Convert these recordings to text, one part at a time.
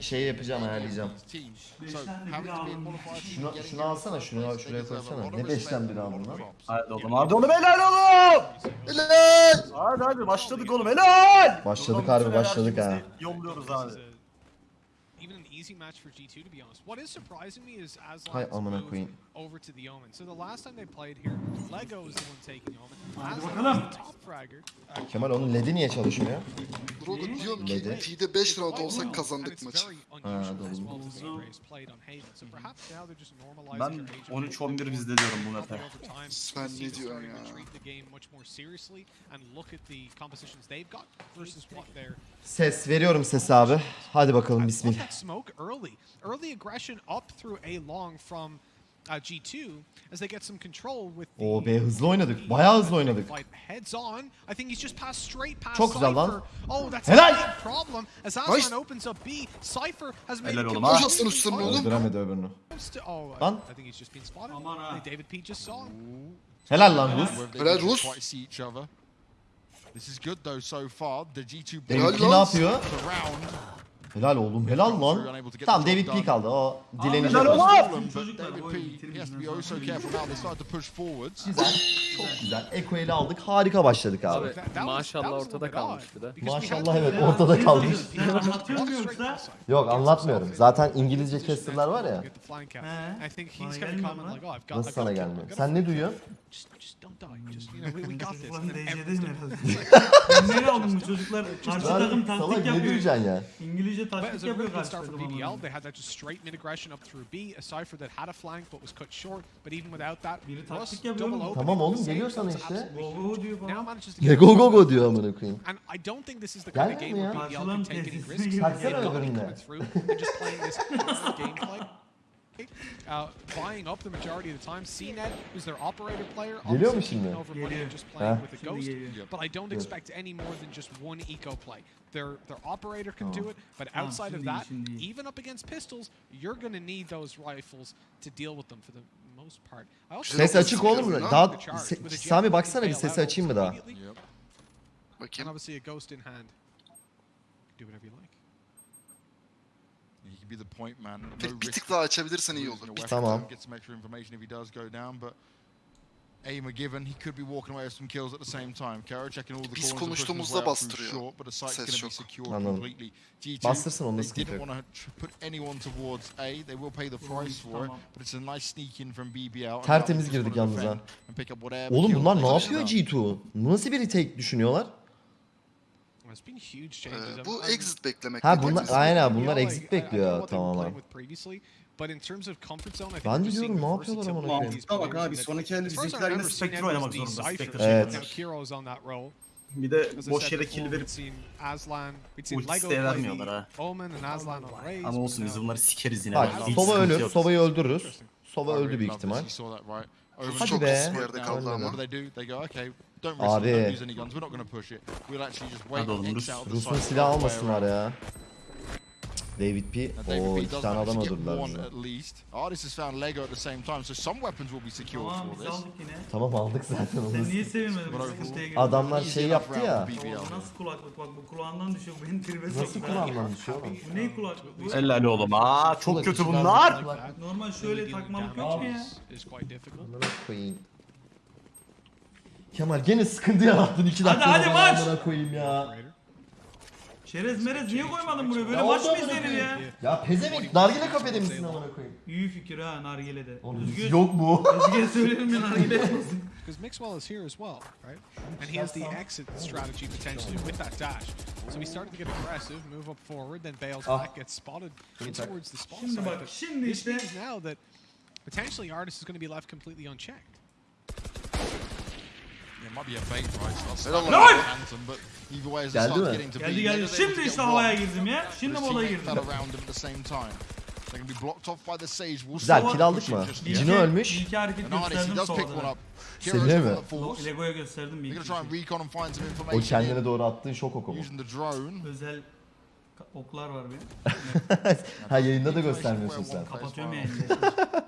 şey yapacağım ayarlayacağım. Şunu, şunu alsana, şunu şuraya koysana. Ne beşten biri aldın lan? Hadi oğlum hadi oğlum helal oğlum. Helal! Hadi hadi başladık oğlum helal. Başladık harbi, başladık ha. Yolluyoruz abi easy match for G2 to be honest. What is surprising me is Aslan's move queen. over to the Omen. So the last time they played here, Lego is the one taking Omen. Aslan top fragger. Kemal onun led'i niye çalışmıyor? Burada diyorum ki T'de 5 round olsak kazandık maçı. Ha, doğru. Ben 13-11 bizde diyorum bu map'e. Sen ne diyorsun ya? Ses veriyorum ses abi. Hadi bakalım bismillah. O be hızlı oynadık. Bayağı hızlı oynadık. Çok güzel lan. Helal. Helal oğlum ha. Nasıl üstünü oğlum? Öldüremedi öbürünü. Lan. Helal lan Rus. Helal Rus. This is good though so far. The G2 ne yapıyor? Helal oğlum helal lan. Tamam David P kaldı o dilenecek. Helal oğlum. Güzel. Çok güzel. Eko'yu aldık. Harika başladık abi. Maşallah ortada kalmış bir de. Maşallah evet ortada kalmış. Yok anlatmıyorum. Zaten İngilizce casterlar var ya. Nasıl sana gelmiyor? Sen ne duyuyorsun? Just, just don't die. Just you know, we, we got this. Then DC'deyim everything. herhalde. Ben nereye aldım bu çocuklar? Karşı takım taktik yapıyor. ya? İngilizce taktik yapıyor karşı takım. BBL, ama. they had that just straight mid aggression up through B, a Cypher that had a flank but was cut short. But even without that, Biri taktik yapıyor double mu? Tamam oğlum, geliyor sana işte. Go go diyor Now bana. Ya go go go diyor amına koyayım. And I don't think this is the kind of game where Karşılan can take any risks. got öbüründe. just playing this gameplay. Uh, buying up the majority of the time. CNED, who's their operator player, Geliyor mu obviously şimdi? taking over money Geliyor. and just playing Ha? with the Şimdi ghost. geliyor. But I don't Good. expect any more than just one eco play. Their their operator can do Oh. it, but Tamam, outside of that, even up against pistols, you're gonna need those rifles to deal with them for the most part. I also Ses açık this oğlum. Daha- Se- With a jet Sami baksana can bir bail sesi açayım mı daha? immediately, Yep. And Bakayım. obviously a ghost in hand. Do whatever you Bir, bir tık daha açabilirsen iyi a olur. weapon. Tamam. Get some extra information if he does go down, but aim are given. He could be walking away with some kills at the same time. Kara checking all the Biz corners and pushing his konuştuğumuzda way out through bastırıyor. short, but the site's Ses going to be secured Anladım. completely. G2, Bastırsın onda they didn't want to put anyone towards A. They will pay the price for it, but it's a nice sneak in from BBL. and Tertemiz girdik yalnız ha. and pick up whatever Oğlum kills bunlar ne yapıyor now. G2? Nasıl bir retake düşünüyorlar? Ee, bu exit beklemek. Ha bunlar aynen bunlar exit bekliyor tamamen. Ben de diyorum ne yapıyorlar amına koyayım. Mantıkta bak abi sonraki halde bizimkiler yine Spectre oynamak zorunda. Spectre evet. Bir de boş yere kill verip ultisi de vermiyorlar ha. Ama olsun biz bunları sikeriz yine. Bak Sova ölür, Sova'yı öldürürüz. Sova öldü büyük ihtimal. Hadi be. Çok kısmı yerde kaldı ama. Abi. Adam Rus. Rus'un silah almasınlar ya. David P. O iki tane adam öldürdüler bize. Tamam aldık zaten onu. Sen niye sevinmedin? Adamlar şey yaptı ya. Nasıl kulaklık bak bu kulağından düşüyor. Beni tribe sokuyor. Nasıl kulağından düşüyor? Bu ne kulaklık? Helal oğlum aa çok kötü bunlar. Normal şöyle takmalık yok mu ya? Kemal gene sıkıntı yarattın 2 dakika. hadi maç! Amına koyayım ya. Çerez merez niye koymadın buraya? Böyle Ya maç mı oldu izlenir ya? Ya pezevenk nargile kafede misin amına koyayım? İyi fikir ha nargilede. Oğlum Özgür, yok mu? Özgür'e söylerim ya nargile yapmasın. Because Mixwell is here as well, right? And he has the exit strategy potentially with that dash. So he started to get aggressive, move up forward, then bails Ah. back, gets spotted towards the spawn Şimdi side. bak But şimdi this işte means now that potentially Artist is going to be left completely unchecked. Helal Geldi mi? Geldi geldi. Şimdi işte havaya girdim ya. Şimdi moda girdim. Güzel kill aldık mı? Cino ölmüş. İlk hareketi gösterdim solda. Seninle mi? Lego'ya gösterdim bir O kendine doğru attığın şok oku mu? Özel oklar var benim. ha yayında da göstermiyorsun sen. Kapatıyorum yayını.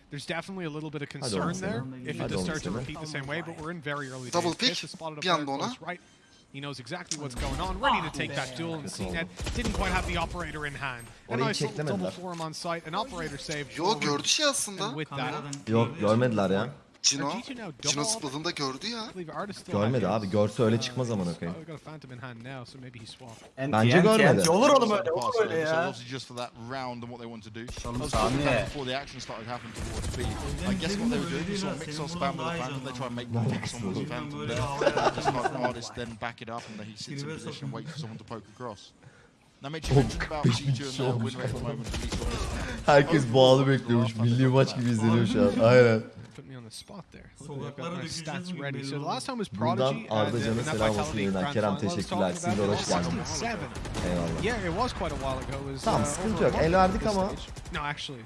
right afterwards. So there's definitely a little bit of concern there if it Hadi does oğlum start to repeat the same way, but we're in very early Double days. pick, Kiss has spotted a bir player anda right. He knows exactly what's going on, ready to take that duel, and CNED didn't quite have the operator in hand. A Orayı nice little double çeklemediler. for him on site, an operator saved. Yo forward, gördü şey aslında. And with that, Kameradan Yok gördüğü görmediler için- ya. Cino, Cino zıpladığında gördü ya. Görmedi abi. Görse öyle çıkmaz amına koyayım. Bence görmedi. Olur oğlum öyle, olur öyle ya. Oğlum saniye. Oh, Herkes bağlı bekliyormuş. Milli maç gibi izleniyor şu an. Aynen put me on the spot there. Stats ready. So the last time was Prodigy. Buradan Arda Can'a selam olsun. Kerem teşekkürler. Sizinle uğraş geldiniz. Eyvallah. Yeah, it was quite a while ago. It was, tamam uh, sıkıntı yok. El verdik ama. No, actually.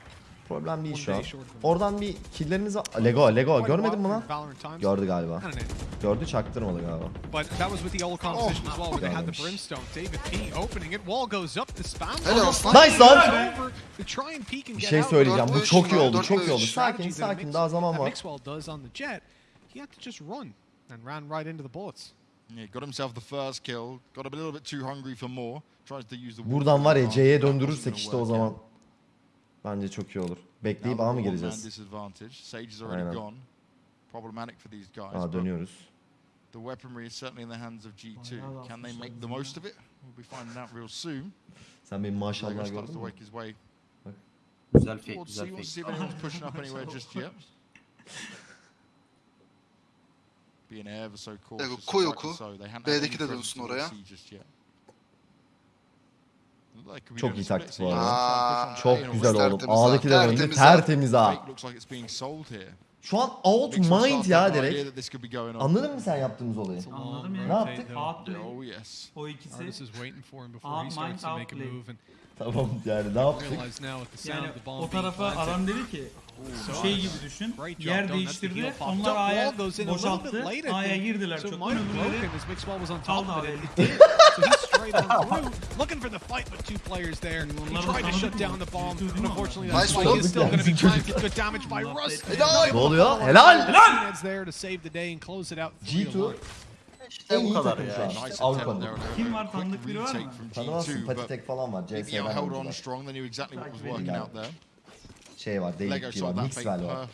Problem değil şu an. Oradan bir killlerinizi... Lego, Lego görmedin mi lan? Gördü galiba. Gördü çaktırmadı galiba. Nice lan! Bir şey söyleyeceğim. Bu çok iyi oldu, çok iyi oldu. Sakin, sakin. Daha zaman var. Buradan var ya C'ye döndürürsek işte o zaman. Bence çok iyi olur. Bekleyip A mı gireceğiz? Aynen. gone. Problematic for these guys. Aa but dönüyoruz. The weaponry is certainly in the hands of G2. Bayağı Can they make the most of it? We'll be finding out real soon. Sen benim maşallah gördün mü? way. Güzel fake, güzel see, we'll fake. see if anyone's pushing up anywhere just yet. Being ever so cautious. Koy oku. B'deki de dönsün oraya. Çok iyi taktik bu arada. Çok güzel oğlum. Ağdakiler oyunu tertemiz ha. Şu an out mind ya direkt. Anladın mı sen yaptığımız olayı? Anladım ya. Ne şey yaptık? Outplay. O ikisi. Out mind outplay. Tamam yani ne yaptık? Yani o tarafa adam dedi ki şey gibi düşün. Yer değiştirdi. Onlar A'ya boşalttı. A'ya girdiler. Çok ömürleri kaldı A'ya gitti. It. abi. It did. So he's straight on through, looking for the fight with two players there. He tried to shut down the bomb, Duydun but mu? unfortunately Nice that fight is still going to be Tanıdık planted. Good damage by Allah Russ. affetsin. Helal. Ne oluyor? Helal! Helal! there to save the day and close it out. G2 one. en bu iyi kadar takım ya. şu an. Nice attempt Avrupa'nın. there. and a Kim var? Tanıdık biri var mı? from Tanımazsın G2, but Patitek falan var. CS'den on strong. They knew exactly what was Takip out there. Şey var, Lego David P var, shot that fake Mixwell var.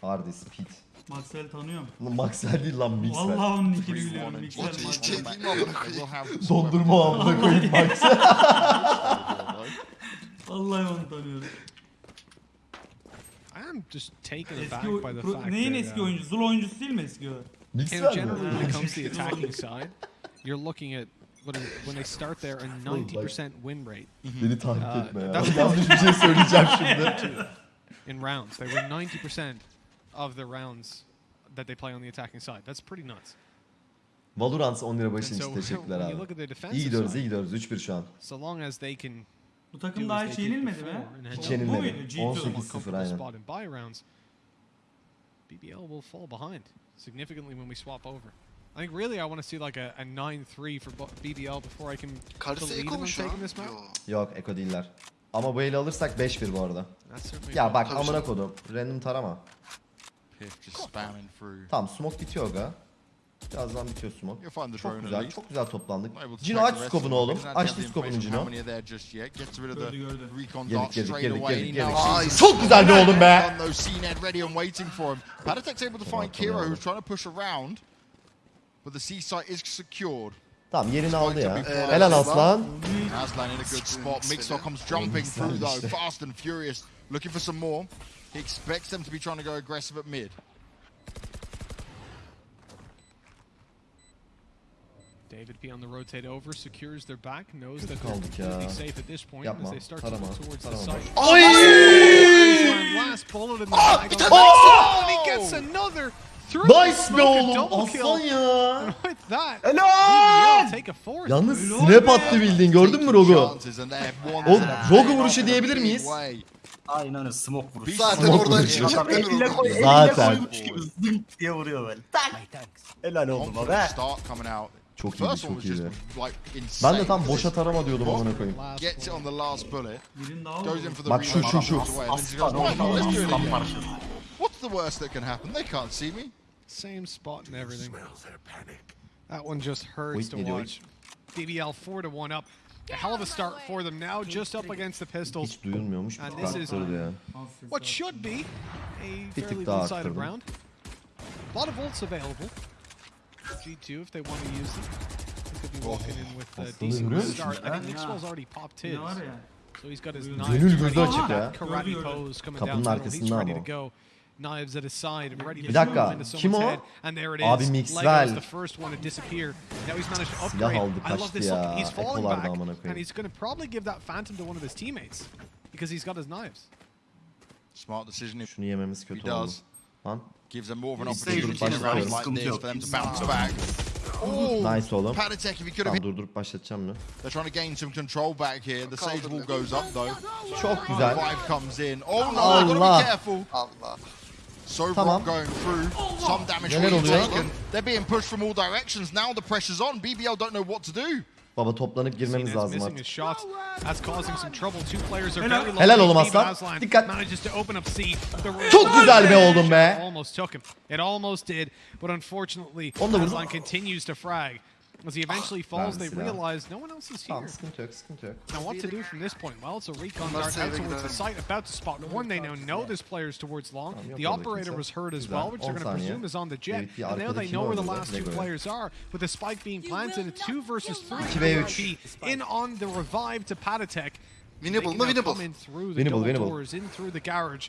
Hardis, Pit. Maxwell tanıyorum. Lan Maxwell değil lan Mixwell. Vallahi onun nickini 3-1 biliyorum. and Mixwell O değil, Maxwell. şey değil mi amına They koyayım? will have Dondurma amına koyayım Maxwell. Vallahi onu tanıyorum. I am just taken aback by the pro- fact neyin that, eski uh, oyuncusu? Zul oyuncusu değil mi eski o? Mixwell generally when it comes to the attacking side, you're looking at when they start there a 90% win rate Beni tahrik Aa, etme ya. that's- Yanlış bir şey söyleyeceğim şimdi. in rounds. They win 90% of the rounds that they play on the attacking side. That's pretty nuts. Valorant 10 lira so için teşekkürler abi. look at their İyi gidiyoruz, iyi gidiyoruz. 3-1 şu an. so long as they can Bu takım daha hiç yenilmedi had Hiç yenilmedi. muydu? G2. 18 more 0 comfortable aynen. BBL will fall behind significantly when we swap over. I think really I want to see like a, a 9-3 for BBL before I can Karısı believe Eko them mu şu an? taking this map. Yo. Yok Eko değiller. Ama bu eli alırsak 5-1 bu arada. Ya bak amına kodum. Random tarama. Tamam smoke bitiyor aga. Birazdan bitiyor smoke. Çok güzel, çok güzel toplandık. Cino aç skobunu oğlum. Açtı skobunu Cino. Yedik yedik yedik yedik. Çok güzel be oğlum be. Tamam yerini aldı ya. Helal Aslan. Aslan in a good spot. Mixer comes jumping through though. Fast and furious. Looking for some more. He expects them to be trying to go aggressive at mid. David P on the rotate over, secures their back, knows that they're completely safe at this point Yapma, as they start tarama, to look towards the tarama. site. Oy! Last bullet in the bag on the oh, and he gets another through the Nice be oğlum. double Aslan kill. ya. With that, Helal! Take a fourth. Yalnız snap attı bildiğin gördün mü Rogu? A Rogu vuruşu diyebilir miyiz? Aynen öyle smoke vuruşu. Zaten Smoke oradan vuruşu. çıkacak mi Elle Rogo? koy, elle Zaten. koymuş gibi zınk diye vuruyor böyle. Tak. Helal oldu Confident be. start coming out. Çok First iyiydi, one çok was just iyiydi. like Ben de tam boşa tarama diyordum amına koyayım. Last Gets it bullet. on the last bullet. Birini daha Goes vurdu. in for the Bak şu, reload, şu, şu. runs away, and then she goes, Aslan "Right, oldu. let's do it Aslan again." parçası. What's the worst that can happen? They can't see me. Same spot and everything. That one just hurts Wait, to watch. BBL 4 to 1 up. A hell of a start for them now, just up against the Pistols. Hiç duyulmuyormuş. And this is- ya. What should be a fairly daha one-sided round. A lot of ults available. G2 if they want to use them. They could be walking in with uh, a decent görüyor start. I think Mixwell's already popped his. Ne var ya? So he's got his Gönül knives gözü ready. açık That ya. Karate Gördü, gördü. pose coming down. He's ready to go. knives at his side and ready to Bir dakika. Kim o? Abi Mixwell. Silah aldı kaçtı ya. Ekolarda amına koyayım. Smart decision if Şunu yememiz he kötü oldu. does. Lan. Gives them more of an opportunity in a başlıyorum. round like Sıkıntı this yok. for them to bounce back. Oh, Nice oğlum. Panatek if he could have Tamam hit. durdurup başlatacağım mı? They're trying to gain some control back here. The Sage wall goes up though. Çok güzel. Five comes in. Oh no, gotta be Allah. careful. Allah. So tamam. going through. Some damage Neler oluyor? taken. They're being pushed from all directions. Now the pressure's on. BBL don't know what to do. Baba toplanıp girmemiz lazım artık. Helal, oğlum aslan. Dikkat. Çok güzel be oğlum be. Onu da vurdum. Aslan continues to frag. As he eventually falls, they realize no one else is here. Tamam sıkıntı yok sıkıntı yok. Now what to do from this point? Well, it's a recon Bunlar dart out towards the site, about to spot one. They now know this player's towards long. The operator was hurt as well, which they're going to presume is on the jet. And now they know where the last two players are, with the spike being planted in two versus three. In on the revive to Patitek. Winnable They mı can winnable? come in through the Winnable, double winnable. doors, in through the garage.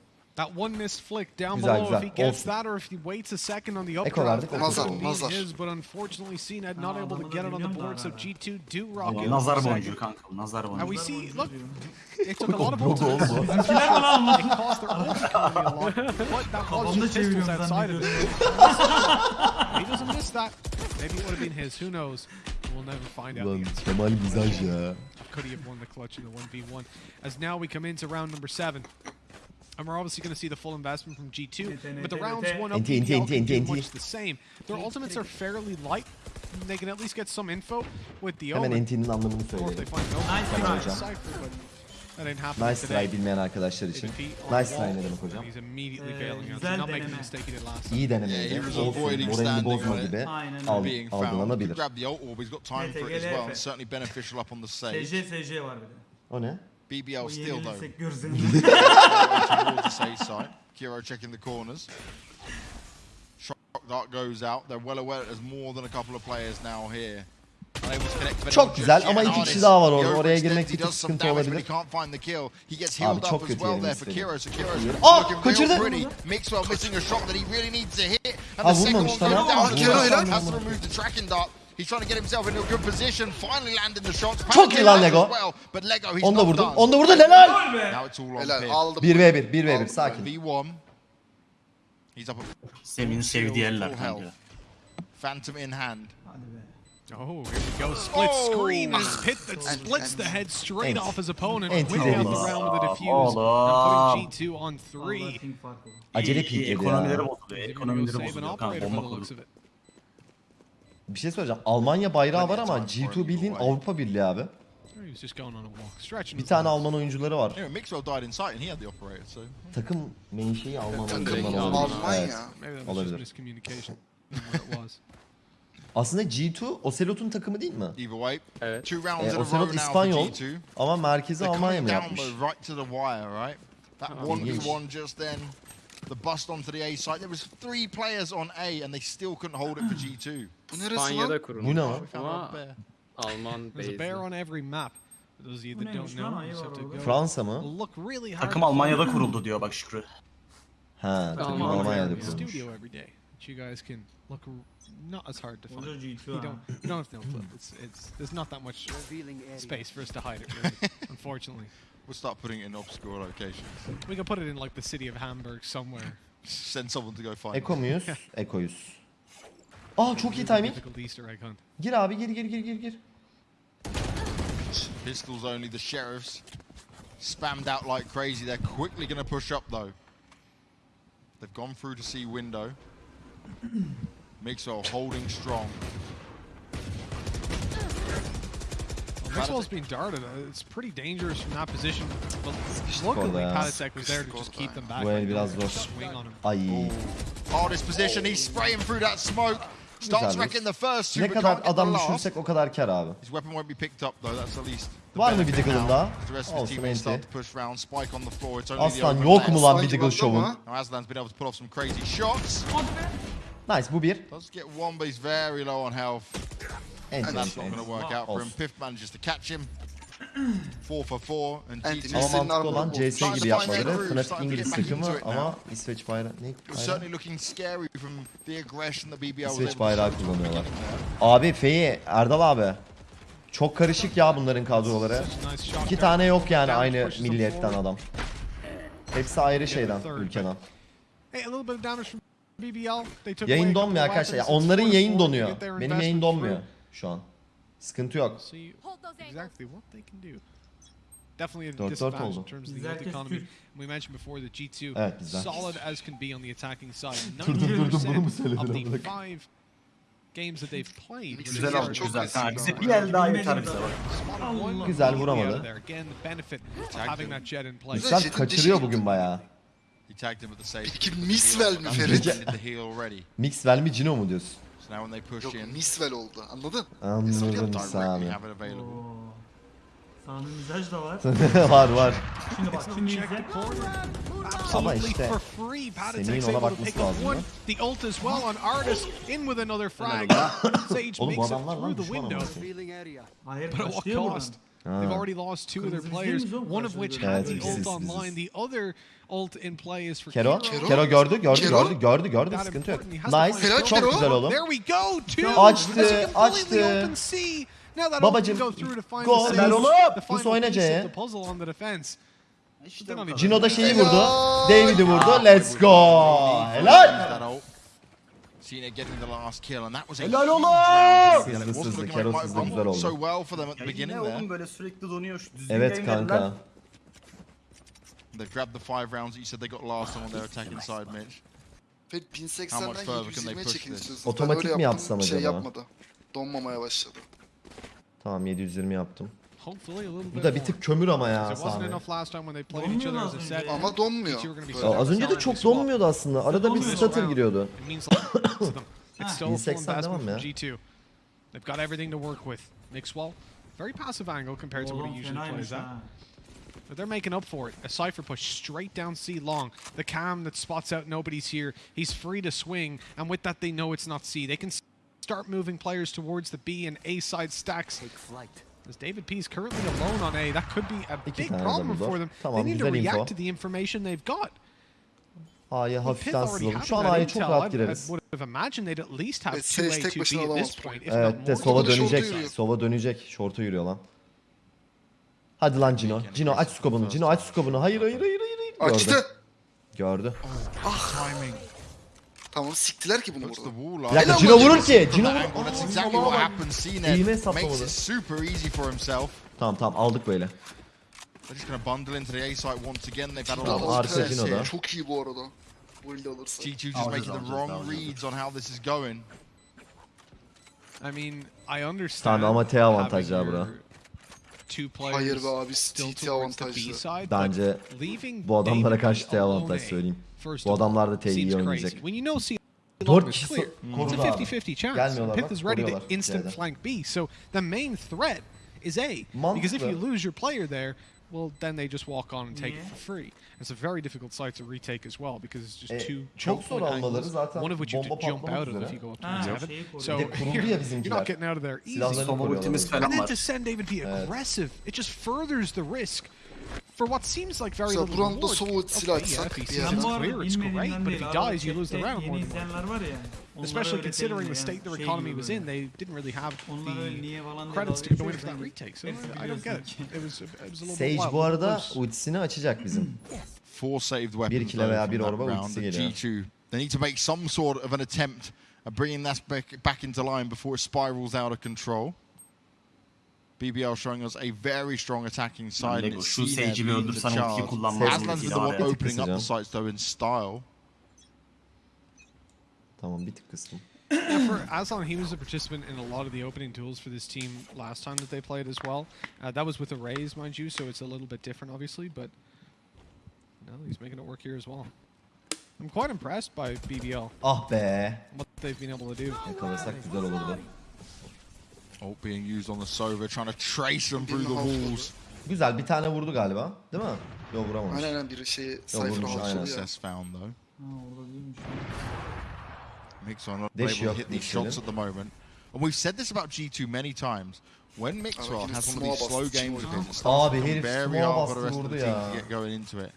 That one missed flick down Güzel, below güzel. if he gets Olsun. that or if he waits a second on the Eko updraft. verdik, that Eko Nazar, could have been nazar. his, but unfortunately CNED not Aa, able to get it on the board, so ara ara. G2 do rock Aa, in. Nazar second. boncuğu kanka. Nazar And we see, look, diyor. it took a lot of ults. Logo oldu. It cost their ult economy a lot, but that was Kafamda just pistols outside of it. zannediyorum. He doesn't miss that. Maybe it would have been his. Who knows? We'll never find out. Ulan the answer. Kemal mizaj ya. Could he have won the clutch in the 1v1? As now we come into round number seven. And we're obviously going to see the full investment from G2, but the rounds one up NT, NT, NT, much the same. Their ultimates are fairly light. They can at least get some info with the Hemen omen. NT'nin anlamını söyleyelim. Hemen hocam. Nice try bilmeyen arkadaşlar için. Nice try ne demek hocam? İyi denemeydi. Olsun, moralini bozma gibi al, algılanabilir. SC SC var bir de. O ne? BBL O still though. towards the safe side. Kiro checking the corners. Shock dart goes out. They're well aware there's more than a couple of players now here. Unable to connect with Çok anyone güzel just ama yet. iki ardiis, kişi daha var he orada. Oraya overextends, girmek he bir tık does some sıkıntı damage, but olabilir. he can't find the kill. He gets Abi healed çok up as kötü well yerini there for istedi. Kiro. So Kiro's Aa, looking real kaçırdı. pretty. Mixwell missing a shot that he really needs to hit. And Aa, the second vurmamış, one goes tamam. down. Kiro Kiro helal. He's trying to get himself into a good position. Finally landing the shots. Çok iyi lan Lego. Onu da vurdum. Onu da vurdum. Helal. Helal. 1v1. 1v1. Sakin. Semin sevdiği eller kanka. Phantom in hand. Oh, here we go. Split oh. screen. This hit that splits the head straight off his opponent. Went down the round with a oh, defuse. Oh. And putting G2 on 3. Acele peek. Ekonomileri bozuluyor. Ekonomileri bozuluyor. Kanka bomba kurdu. Bir şey söyleyeceğim. Almanya bayrağı var ama G2 bildiğin Avrupa Birliği abi. Bir tane Alman oyuncuları var. Takım menşei Alman oyuncuları olabilir. Almanya. Evet, olabilir. Aslında G2 Ocelot'un takımı değil mi? Evet. E, Ocelot İspanyol ama merkezi Almanya mı yapmış? Though, right to the wire, right? That Ah, 1v1 just then. The bust onto the A site. There was three players on A and they still couldn't hold it for G2. Bu neresi lan? İspanya'da kurulmuş. Bu ne lan? We found Ama bear. Alman There's a bear on every map. For those of you that don't neymiş lan? know, Ayı you just have var to orada. go. Fransa mı? Look really hard. Takım to Almanya'da find kuruldu diyor bak Şükrü. Ha, takım Almanya Almanya'da yani. kurulmuş. studio every day. That you guys can look r- not as hard to Orada find. G2 You ha. don't, you don't have to know flip. It's, it's, there's not that much space for us to hide it, really, unfortunately. We'll start putting it in obscure locations. We can put it in like the city of Hamburg somewhere. Send someone to go find Eko it. muyuz? Ekoyuz. Aa çok iyi timing. Difficult Easter egg hunt. Gir abi gir gir gir gir gir. Pistols only, the sheriffs. Spammed out like crazy. They're quickly going to push up though. They've gone through to see window. Mixwell holding strong. Well, Maxwell's being darted. Uh, It's pretty dangerous from that position. But luckily. Patatek was there to just keep them back. Like, biraz zor. Swing on him. Ay. Hardest position. He's spraying through that smoke. Starts wrecking the first two, Ne kadar adam düşürsek o kadar kar abi. His weapon won't be picked up though. That's the least. Var mı bir diggle'ın daha? Olsun enti. Aslan yok mu lan bir diggle şovun? ama. Now Aslan's been able to pull off some crazy shots. Nice bu bir. Does get one, but he's very low on health. And that's not going to work out for him. Fifth manages to catch him. 4 for 4 and Ama mantıklı olan CS gibi yapmaları. Fnatic İngiliz takımı ama İsveç bayrağı ne? Bayrağı. İsveç bayrağı kullanıyorlar. Abi Feyi, Erdal abi. Çok karışık ya bunların kadroları. İki tane yok yani aynı milliyetten adam. Hepsi ayrı şeyden, ülkeden. Yayın donmuyor arkadaşlar. Ya onların yayın donuyor. Benim yayın donmuyor şu an. Sıkıntı yok. Exactly what they can do. Definitely a disadvantage in terms of the economy. We mentioned before that G2 solid as can be on the attacking side. Durdum durdum bunu mu? Five games that they've played. Güzel almış güzel. Bir el daha yeter bize bak. Güzel vuramadı. Güzel kaçırıyor bugün bayağı. Peki Misvel mi Ferit? Misvel mi Cino mu diyorsun? now when they push Yok, in. Misvel oldu. Anladın? Anladım abi. Sağında mizaj da var. var var. Şimdi bak şimdi izle. Ama işte Semih'in ona bakması lazım ya. The ult as well on Artis in with another frag. Sage makes it through the window. Hayır başlıyor. They've ah. already lost two of their players. One of which had the ult online. The other ult in play is for Kero. Kero, gördü, gördü, Kero. gördü, gördü, gördü. Sıkıntı yok. Nice. Kero. Çok Kero. güzel oğlum. Go. Açtı, açtı. Babacım, gol. Ver oğlum. Bu oynayacak. Cino da şeyi vurdu. David'i vurdu. Let's go. Helal. Argentina getting the last kill and that was Helal oğlum. Hızlı Keros hızlı güzel oldu. So well for them at the beginning there. Oğlum böyle sürekli Evet kanka. They grabbed the five rounds that you said they got last on their attacking side Mitch. Fed 1080'den 720'ye çekildi. Otomatik mi yapsam acaba? Şey yapmadı. Donmamaya başladı. Tamam 720 yaptım. Hopefully a little bit. Bu bit da bir more. tık kömür ama ya It wasn't Sami. enough last time when they played Donmuyor each other as a lazım set. ya. Ama donmuyor. G2 are gonna be Böyle. Ya az önce de çok donmuyordu aslında. Arada bir stutter giriyordu. It means a lot to them. It's still a full 1080 investment devam from ya. G2. They've got everything to work with. Mixwell, very passive angle compared to what Oğlum he usually fenaymış plays at. ha. But they're making up for it. A Cypher push straight down C long. The cam that spots out nobody's here. He's free to swing. And with that, they know it's not C. They can s- start moving players towards the B and A side stacks. As David P is currently alone on A, that could be a İki big tane problem door. for them. Tamam, they need to güzel info. react to the information they've got. A'ya hafiften sızalım. Şu an A'ya çok rahat gireriz. 2A, Sage tek 2B başına at this alamaz. Evet de more. sova da şorta dönecek. yürüyor. Sova dönecek. Şorta yürüyor lan. Hadi lan Cino. Cino aç skobunu. Cino aç skobunu. Hayır hayır hayır hayır. hayır. Gördü. Açtı. Gördü. Timing. Tamam siktiler ki bunu burada. wall Bir dakika Helal Cino vurur ki. Cino that vurur. Eğime makes hesaplamadı. it super easy for himself. Tamam tamam aldık böyle. They're just going to bundle into the A site once again. They've had a lot Tamam, of harika Cino da. Çok iyi bu arada. Bu elde alırsa. G2 just Alacağız, making the alacağız, wrong alacağız. reads on how this is going. I mean, I understand. Tamam ama T avantajı having ha bura. your Two players Hayır be abi still TT towards the B avantajlı. side, but Bence leaving bu adamlara karşı T avantaj söyleyeyim. First Bu of all, adamlar da T'yi iyi seems oynayacak. crazy. When you know C Dört kişi clear. It's a 50-50 chance. Gelmiyorlar pyth bak, is ready to instant C'de. flank B. So the main threat is A. Because if you lose your player there, well, then they just walk on and take it for free. It's a very difficult site to retake as well because it's just E, two choke zor point angles, zaten one of which you have to jump out of if you go up to Ha, heaven. şeyi koruyor. So Bir de kuruldu ya you're, you're not getting out of there easy. Silahlarını Sova koruyorlar. ultimiz falan And then to send David P aggressive, it just furthers the risk for what seems like very Mesela little bu roundda reward. solo ultisiyle Okay, yeah, if he sees yerden. it's Ben bu arada clear, it's great, but if he dies, you lose the round more than one. izleyenler var ya. onlara Especially considering the state their economy was in, they didn't really have Onlar the niye falan diye credits to go into geçiyoruz. that Ben- retake. So hepsi I don't get it. It was, it was a little Sage bit bu wild, arada close. ultisini açacak bizim. Four saved weapons kile veya bir orba round. ultisi geliyor. G2, they need to make some sort of an attempt at bringing that back, back into line before it spirals out of control. BBL showing us a very strong attacking side. Lego, and it's şu seen bir the öldürsen ultiyi kullanmaz Aslan's been ultiyi the one opening up the Kısacağım. sites though in style. Tamam bir tık kıstım. Yeah, for Aslan, he was a participant in a lot of the opening duels for this team last time that they played as well. Uh, that was with the Rays, mind you, so it's a little bit different, obviously, but no, he's making it work here as well. I'm quite impressed by BBL, Ah be. what they've been able to do. Yakalasak güzel olurdu. Ult being used on the Sova, trying to trace them through the walls. Güzel bir tane vurdu galiba. Değil mi? Yok vuramamış. Aynen aynen biri vurmuş, aynen. halçaladı ya. Success found though. Ha orada değilmiş. Mixwell not able to hit these shots at the moment. And we've said this about G2 many times. When Mixwell has one of these slow games of his, it starts Abi to become herif very hard for the rest of vurdu the team ya. to get going into it.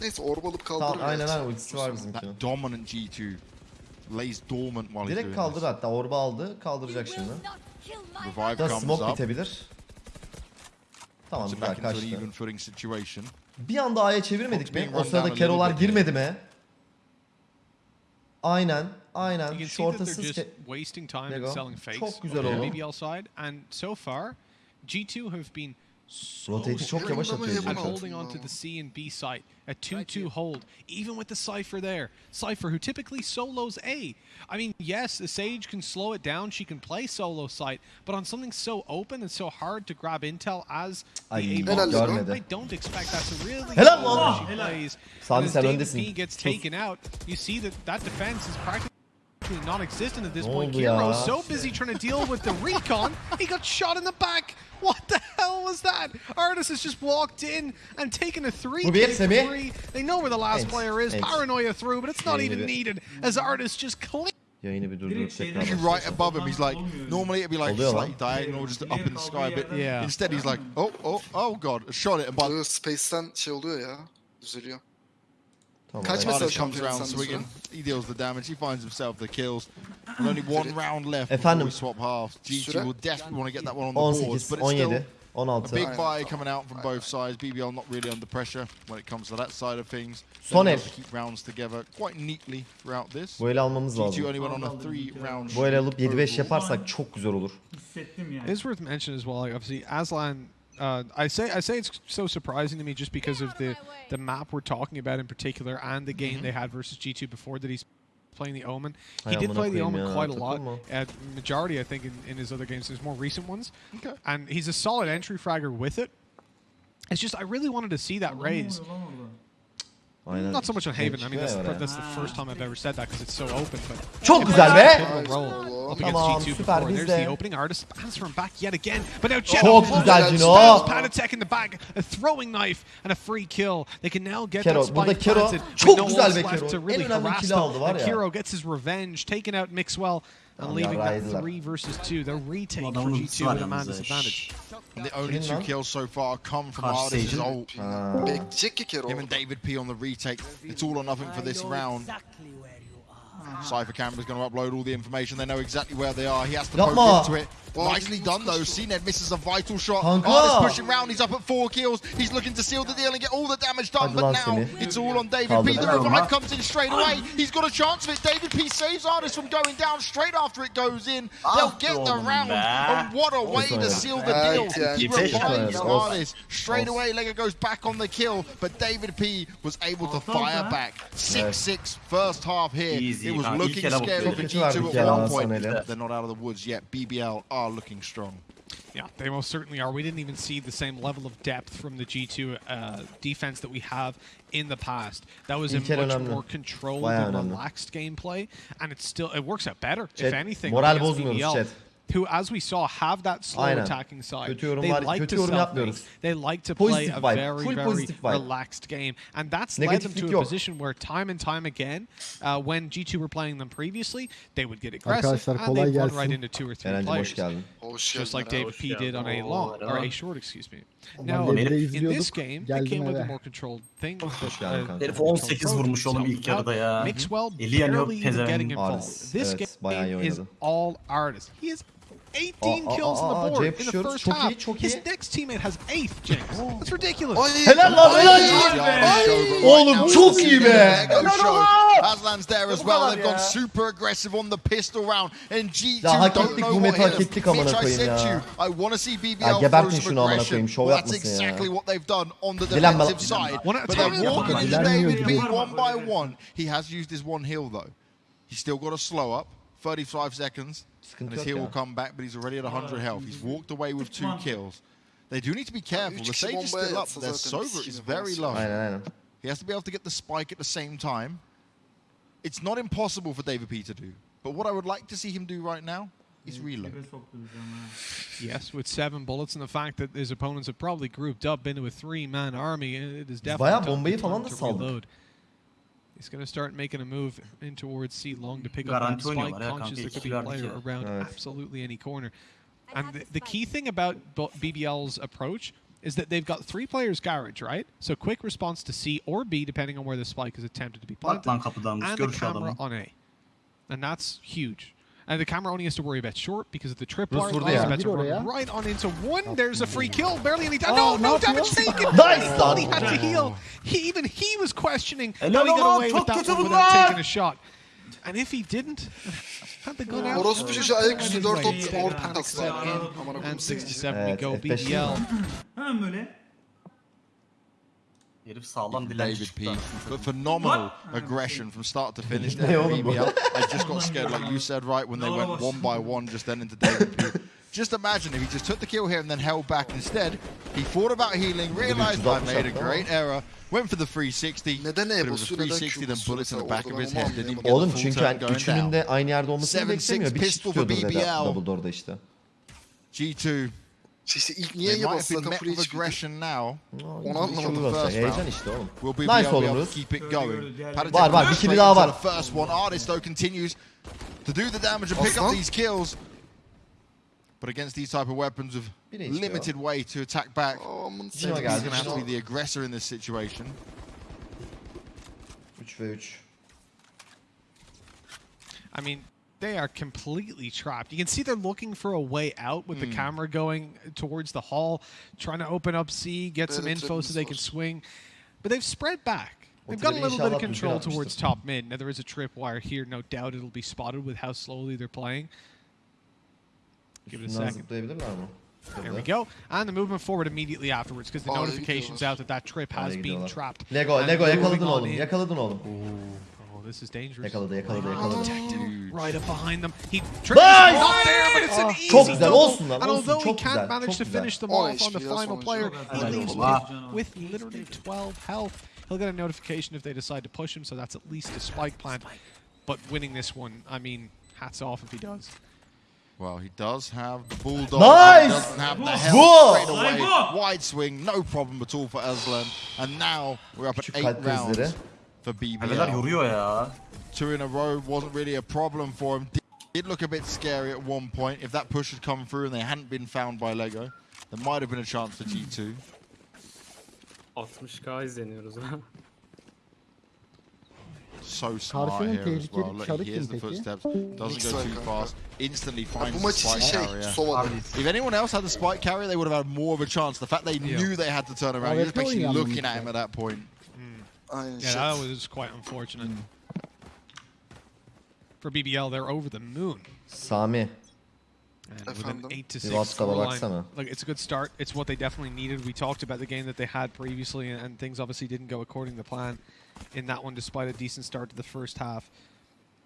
Neyse orba alıp kaldırır. Tamam aynen aynen ultisi var bizimkinin. That dominant G2 lays dormant while he's Direkt doing kaldır this. hatta orba aldı kaldıracak şimdi. Revive Da comes smoke up. bitebilir. Tamam Puts it güzel back into an kaçtı. even footing situation. Bir anda A'ya çevirmedik mi? O sırada Kerolar girmedi mi? Aynen, You aynen. can see that Şortasız they're just ke- wasting time There you go. selling fakes Çok güzel on the oldu. BBL side, and so far, G2 have been Rotate'i çok strict yavaş Ama atıyor heaven at zaten. holding on to the C and B site. A 2-2 hold, even with the Cypher there. Cypher, who typically solos A. I mean, yes, the Sage can slow it down. She can play solo site. But on something so open and so hard to grab intel as the Ay, A Helal box, lan. I don't expect that to really Helal slow lan. as she Helal. plays. Sami, And as sen David öndesin. P gets taken out, you see that that defense is practically non-existent at this point. oldu? Kiro so busy trying to deal with the recon, he got shot in the back. What the hell was that? ardiis has just walked in and taken a three. Bu bir, kill Semih. three. They know where the last Thanks, player is. thanks. Paranoia through, but it's not Yayını even bir- needed as ardiis just clean. Yayını bir durdurup Direkt tekrar şeyden- Actually, başlayalım. right above him, he's like, normally it'd be like Oluyor lan. slightly diagonal, just up in the sky a bit. Yeah. Instead, he's like, oh, oh, oh god, I shot it, and by Böyle Space'ten şey oluyor ya. Düzeliyor. Tamam, Kaç comes around swinging. He deals the damage. He finds himself the kills. With only one round left before Efendim? we swap halves. G2 Süre? will desperately want to get that one on the board, 18, but it's still 17, a 16. big buy coming out from both sides. BBL not really under pressure when it comes to that side of things. Son el. keep rounds together quite neatly throughout this. Bu ele almamız G2 lazım. only went on a three round. Bu ele alıp 7-5 overall. yaparsak çok güzel olur. Hissettim yani. It's worth mentioning as well. Like obviously, Aslan. Uh, I say I say it's so surprising to me just because of the the map we're talking about in particular and the game they had versus G2 before that he's playing the Omen. He Ay did play the Omen quite a lot. takılma. At majority, I think, in, in his other games, his more recent ones. Okay. And he's a solid entry fragger with it. It's just I really wanted to see that Adam raise. oluyor lan orada. Aynen. Not so much on Haven. I mean, that's the, that's the first time I've ever said that because it's so open. But Çok güzel be. pivotal role up against Tamam, G2 süper, before. Biz there's de. the opening ardiis spans from back yet again. But now Jet Çok güzel Cino. spans Patitek in the back, a throwing knife and a free kill. They can now get Kero, that burada spike Kero planted. çok no güzel be Kero. really En önemli harass kill'i aldı var ya. Kiro gets his revenge, taking out Mixwell and Tamam, leaving that three versus two. The retake for Adamın G2 var with a man yalnız ha. disadvantage. And the only two kills so far come from Karşı ardiis's Sage'in. ult. Ha. Bekleyecek ki kere Him and David P on the retake. It's all or nothing for this round. Cypher Camera's going to upload all the information. They know exactly where they are. He has to Yapma. poke into it. Well, Nicely done though. CNED misses a vital shot. Kanka. ardiis pushing round. He's up at four kills. He's looking to seal the deal and get all the damage done. But now it's all on David P. The revive comes in straight away. He's got a chance of it. David P saves ardiis from going down straight after it goes in. They'll Ah get the round. And what a way to seal the deal. He revives Olsun. ardiis. Straight away, Lego goes back on the kill. But David P was able to fire back. 6-6 first half here. It was looking scary for Kötü verdik G2 at one point. They're not out of the woods yet. BBL are looking strong. Yeah, they most certainly are. We didn't even see the same level of depth from the G2 uh, defense that we have in the past. That was a much more controlled Bayağı and relaxed gameplay, and it still it works out better. Chat, if anything, moral against bozmuyoruz BBL, chat. Who, as we saw, have that slow Aynen. attacking side. Kötü they var- like kötü to yorum self yapmıyoruz. They like to play a very, full very relaxed game, and that's led them to a yok. position where time and time again, uh, when G2 were playing them previously, they would get aggressive Arkadaşlar, and they'd run right into two or three Eren'cim players geldin. Just like geldin. David P did on a long or a short, excuse me. Now, in this game, they geldim came with a more controlled thing. Hoş geldin kanka. Herif 18 vurmuş oğlum ilk yarıda ya. Mixwell barely even getting involved. This evet, bayağı iyi game is all ardiis. He has 18 Aa, aa, kills aa, on the board C'ye in the first Çok half. iyi, çok His iyi. next teammate has eighth, James. That's ridiculous. Ay, Helal lan ay, helal. ay. Oğlum çok iyi be. Aslan's there as well. They've gone super aggressive on the pistol round. And G2 Ya hak don't ettik, know bu what meta hak ettik amına Mitch, I koyayım said to ya. you, I want to see BBL Ya throw gebertin some şunu amına aggression. koyayım, şov that's yapmasın ya. exactly what they've done on the defensive side. One at a But time. they're walking into David P one by one. He has used his one heal though. He's still got a slow up. 35 seconds. Sıkıntı And his yok heal will come back, but he's already at 100 health. He's walked away with two kills. They do need to be careful. The kişi stage is still up. yatsa Their zaten Sova is very varız. low. Aynen aynen. He has to be able to get the spike at the same time. It's not impossible for David P to do. But what I would like to see him do right now is reload. Dibe soktu bizi ama. Yes, with seven bullets and the fact that his opponents have probably grouped up into a three-man army, it is definitely bayağı time- time to saldık. reload. He's going to start making a move in towards C long to pick up that spike, oynuyorlar ya conscious kanka, there could be a player around Evet. absolutely any corner. And the, the key thing about BBL's approach is that they've got three players garage, right? So quick response to C or B, depending on where the spike is attempted to be Bak planted, lan and the camera on A. And that's huge. And the camera only has to worry about short because of the trip Rus wire. vurdu He's about to run right on into one. There's a free kill. Barely any damage. Oh, No, no damage yapıyor? taken. Nice he thought he had to heal. He, even he was questioning Helal how he got away with that one without taking a shot. And if he didn't, had the gun out. Orospu çocuğu ayaküstü 4 top orta uh, kastı. Amına koyayım And 67 Evet, we go F5 BBL. Hemen böyle. Herif sağlam dilenci David çıktı. P. But phenomenal What? aggression from start to finish Ne there for bu? BBL. I just got scared, like you said, right, when they went one by one just then into David P. Just imagine if he just took the kill here and then held back instead. He thought about healing, realized I made a great error, went for the 360. Neden but E it was a basıyor, neden 360, Q then bullets in the back of his head. onu Didn't even the Oğlum full çünkü turn hani going üçünün down. de aynı yerde olmasını beklemiyor. Bir kişi pistol for tutuyordur dedi BBL. Işte. G2, İşte ilk niye they might have yapasın been zaten met with aggression now. Onu anlamadım. From the first Heyecan round. işte oğlum. Will BBL Nice be oğlum able Rus. to keep it going? gördü, diğerleri- Patitek Var, var, bir straight kili daha var. The first one. ardiis though continues to do the damage and pick up these kills. But against these type of weapons with Bir HP limited way to attack back, Aman Cino sen- he's going to have to be the aggressor in this situation. 3 ve 3. I mean, they are completely trapped. You can see they're looking for a way out with the camera going towards the hall, trying to open up C, get some info so they can swing. But they've spread back. They've got a little bit of control towards top mid. Now there is a tripwire here. No doubt it'll be spotted with how slowly they're playing. Give it a second. There we go. And the movement forward immediately afterwards because the Oh, notification's out that that trip has been trapped. Lego, And Lego moving yakaladın on oğlum. in. Yakaladın oğlum. Oh, this is dangerous. Yakaladı, yakaladı, yakaladı. Dude. Right up behind them. He Nice! not there, but it's an ah, easy Çok güzel, double. olsun lan, And olsun, although he çok can't güzel, manage çok to güzel. finish them On off on the HP, final on player, he Helal leaves olsun. with, with literally 12 health. He'll get a notification if they decide to push him, so that's at least a spike plant. But winning this one, I mean, hats off if he does. Well, he does have the bulldog. Nice! He doesn't have the Whoa. health straight away. Wide swing, no problem at all for Aslan. And now we're up at Küçük eight kalp rounds krizleri. For Kaleler BBL. yoruyor ya. Two in a row wasn't really a problem for him. Did- Did look a bit scary at one point. If that push had come through and they hadn't been found by Lego, there might have been a chance for G2. 60k izleniyoruz ha. So smart Karşının here as tehlikeli well. Look, çarı he hears kim the peki? footsteps, doesn't go too fast, instantly Bu finds the maç için spike şey carrier. Sova'da. If anyone else had the spike carrier, they would have had more of a chance. The fact they knew they had to turn around, you're just basically oynayan looking at him at that point. Aynen Yeah, şey. that was quite unfortunate. For BBL, they're over the moon. Sami. And with an Efendim? 8 to 6 WhatsApp'a scoreline, look, it's a good start. It's what they definitely needed. We talked about the game that they had previously, and, and things obviously didn't go according to plan in that one, despite a decent start to the first half.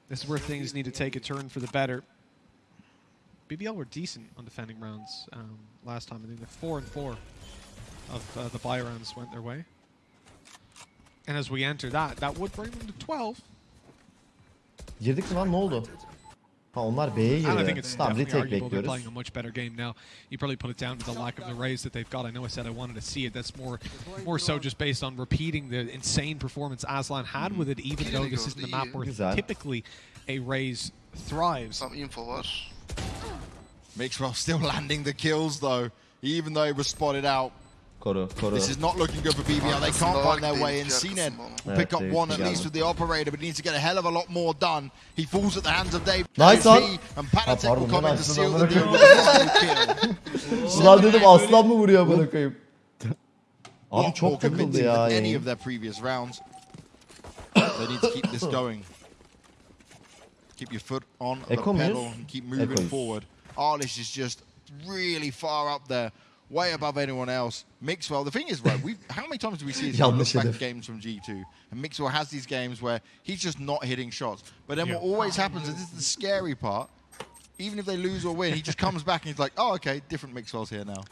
This is where things need to take a turn for the better. BBL were decent on defending rounds um, last time. I think the four and four of uh, the buy rounds went their way. And as we enter that, that would bring them to 12. Girdik mi lan ne oldu? Ha onlar B'ye And I think girdi. it's Tamam definitely retake arguable they're bekliyoruz. playing a much better game now. You probably put it down to the lack of the raise that they've got. I know I said I wanted to see it. That's more more so just based on repeating the insane performance Aslan had with it, even though this isn't the map where Güzel. typically a raise thrives. Tam info var. Mixwell still landing the kills though, even though he was spotted out. Koru koru. This is not looking good for BBL. They can't find their way in. CNED will pick up one at least with the operator, but he needs to get a hell of a lot more done. He falls at the hands of Dave. Nice P, one. And Ha, Patitek will come ben in to açtım seal the deal with the final kill. Ulan dedim aslan mı vuruyor bana koyayım. Abi Lot more çok takıldı convincing ya. than any of their previous rounds. they need to keep this going. Keep your foot on the pedal and keep moving forward. ardiis is just really far up there, way above anyone else. Mixwell, the thing is, right, we how many times do we see this look Yanlış back hedef. games from G2? And Mixwell has these games where he's just not hitting shots. But then Yeah. what always happens, and this is the scary part, even if they lose or win, he just comes back and he's like, oh, okay, different Mixwell's here now.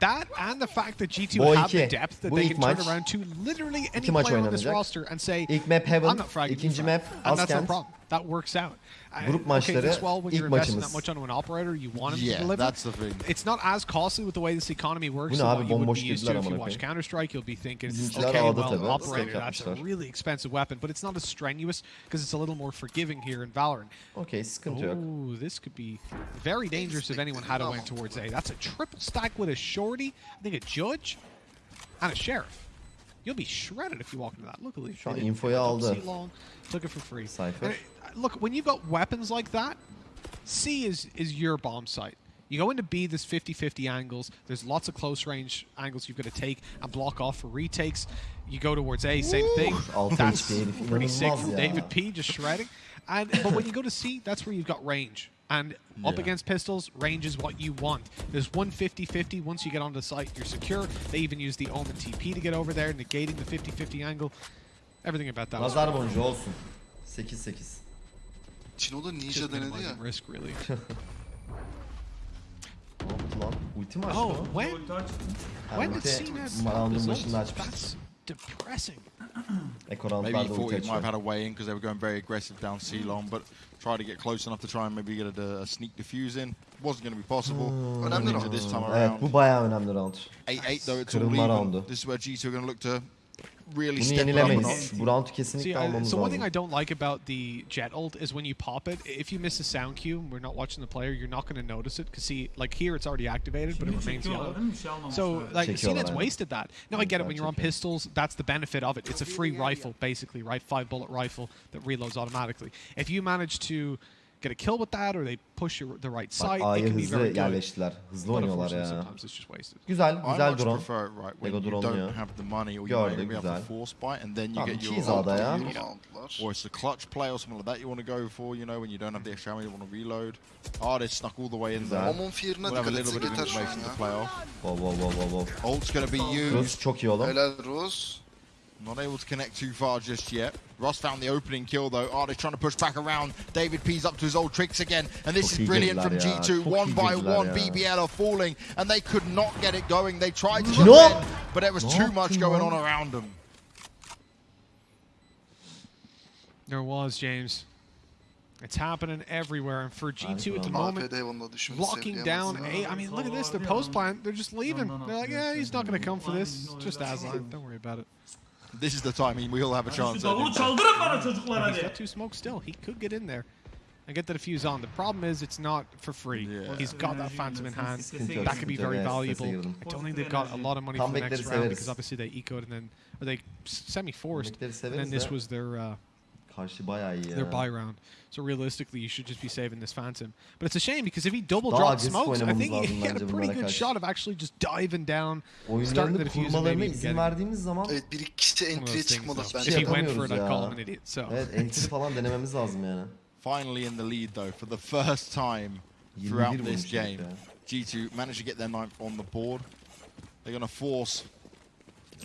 That and the fact that G2 Bu have the depth that they ilk can turn around to literally any player on this roster and say, İlk map Heaven, I'm not fragging. ikinci you map frag." and that's no Askent. problem. That works out. Grup okay, maçları this well, ilk you're investing maçımız. that much onto an operator, you want him to Yeah, that's the thing. It's not as costly with the way this economy works. Bu ne than abi, what you would bomboş be used girdiler to if you amına watch koyayım. Counter Strike. You'll be thinking, Bizimkiler okay, ağda well, tabii, operator, that's a really expensive weapon, but it's not as strenuous because it's a little more forgiving here in Valorant. Okey sıkıntı yok. Ooh, this could be very dangerous if anyone had a win towards A. That's a triple stack with a shorty, I think a judge, and a sheriff. You'll be shredded if you walk into that. Look at these. Şu an they didn't infoyu pick aldı. Long, took it for free. Cypher. Look, when you've got weapons like that, C is is your bomb site. You go into B, there's 50-50 angles. There's lots of close range angles you've got to take and block off for retakes. You go towards A, same thing. Altı That's pretty sick from ya. David P just shredding. And but when you go to C, that's where you've got range. And up Yeah. against pistols, range is what you want. There's one 50-50. Once you get onto the site, you're secure. They even use the Omen TP to get over there, negating the 50-50 angle. Everything about that was Nazar boncuğu olsun. 8-8. Chino'da Ninja just denedi ya. minimizing risk, really. Ne yaptı lan? Ulti mi açtı oh, o? when Ulti açtı. Ha, when did ulti CNED round'un results? açmıştı. That's depressing. Eko Maybe he roundlarda thought ulti he might have had a way in because they were going very aggressive down C long, but tried to get close enough to try and maybe get a, a sneak defuse in. Wasn't going to be possible. Önemli Into round. this time Evet around. bu bayağı önemli round. 8-8 though, it's all Kırılma even. roundu. This is where G2 are going to look to really step up a yenilemeyiz. notch. Bu roundu See, I, almamız so one thing I don't like about the Jett ult is when you pop it, if you miss a sound cue and we're not watching the player, you're not going to notice it. Because see, like here it's already activated, but it remains yellow. çekiyorlar değil mi? Bir şey almamışlar. So like Çekiyorlar CNED's wasted that. Now I get it when you're on pistols, that's the benefit of it. It's a free rifle basically, right? Five bullet rifle that reloads automatically. If you manage to get a kill with that or they push your, the right Bak side, it A'ya can be hızlı very good. yerleştiler. Hızlı But oynuyorlar unfortunately, ya. sometimes it's just wasted. Güzel, I güzel much drone. prefer it right when Lego you don't dronluyor. have the money or you Gördük, might be güzel. to and then you Tamam, cheese aldı ya. Or it's a clutch play or something like that you want to go for, you know, when you don't have the extra ammo, you want to reload. Oh, they snuck all the way in Güzel. there. Momon fear'ına We'll have a dikkat little bit of yeter şu an information to ya. play off. Wow wow wow wow wow. Ult's going to be used. Rus çok iyi oğlum. Helal Rus. Not able to connect too far just yet. Ross found the opening kill though. Oh, they're trying to push back around. David P's up to his old tricks again. And this is brilliant from G2. One by one, ya. BBL are falling. And they could not get it going. They tried to Cino! defend, but there was Ne too much going on around them. There was, James. It's happening everywhere. And for G2 at the moment, AP'de Heaven'da düşmesi locking down sevdiyemez. A. I mean, look at this. They're post plant. They're just leaving. They're like, yeah, he's not going to come for this. It's just Aslan. Don't worry about it. This is the time we all have a Şu chance. at davulu it. çaldırın bana çocuklar He's hadi. got two smokes still. He could get in there and get the defuse on. The problem is it's not for free. Yeah. He's got that Phantom in hand. That could be very valuable. I don't think they've got a lot of money for the next round because obviously they ecoed and then or they semi-forced. And then this was their uh, Karşı bayağı iyi ya. their buy round. So realistically, you should just be saving this Phantom. But it's a shame because if he double Daha dropped smokes, I think he lazım had a pretty good karşı. shot of actually just diving down, starting the Oyunlarını defuse and maybe kurmalarına even izin getting. verdiğimiz zaman Evet bir iki kişi One of entry'ye those things, çıkmadı though. bence. If he went for yapamıyoruz it, I'd call ya. him an idiot. So evet entry falan denememiz lazım yani. Finally in the lead though, for the first time throughout this game. G2 managed to get their ninth on the board. They're going to force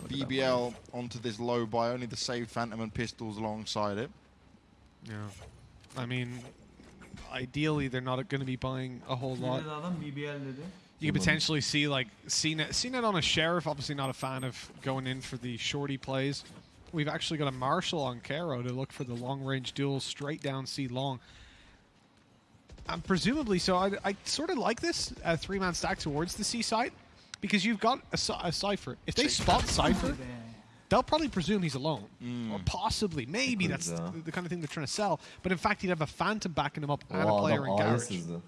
BBL onto this low by only the saved Phantom and pistols alongside it. Yeah. I mean, ideally they're not going to be buying a whole lot. dedi adam? BBL dedi. You could potentially see like CNED, CNED on a sheriff. Obviously not a fan of going in for the shorty plays. We've actually got a Marshal on Caro to look for the long range duel straight down C long. And presumably, so I, I sort of like this uh, three man stack towards the C side because you've got a, a Cypher. If they spot Cypher, Be. They'll probably presume he's alone. Or Mm. possibly, maybe that's yeah. the, the kind of thing they're trying to sell. But in fact, he'd have a Phantom backing him up and a player adam in A'ya Garage. sızdı.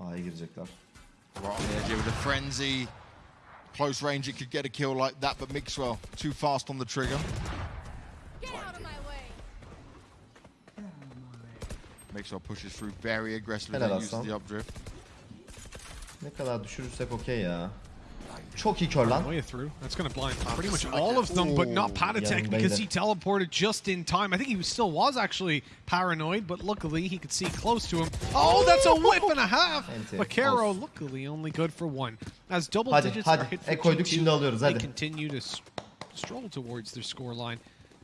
A'ya girecekler. Right on the edge here with a frenzy. Close range, it could get a kill like that, but Mixwell too fast on the trigger. Get out of my way. Mixwell pushes through very aggressively, Helal uses the updraft. Ne kadar düşürürsek okey ya. Çok iyi kör lan. Through. That's going to blind pretty much all of them, but not Patitek Yanındaydı. because he teleported just in time. I think he still was actually paranoid, but luckily he could see close to him. Oh, oh! that's a whip and a half! Enti. But Caro, luckily, only good for one. As double Hadi, digits hadi. are hit for E koyduk, G2, şimdi alıyoruz, they continue to stroll towards their score line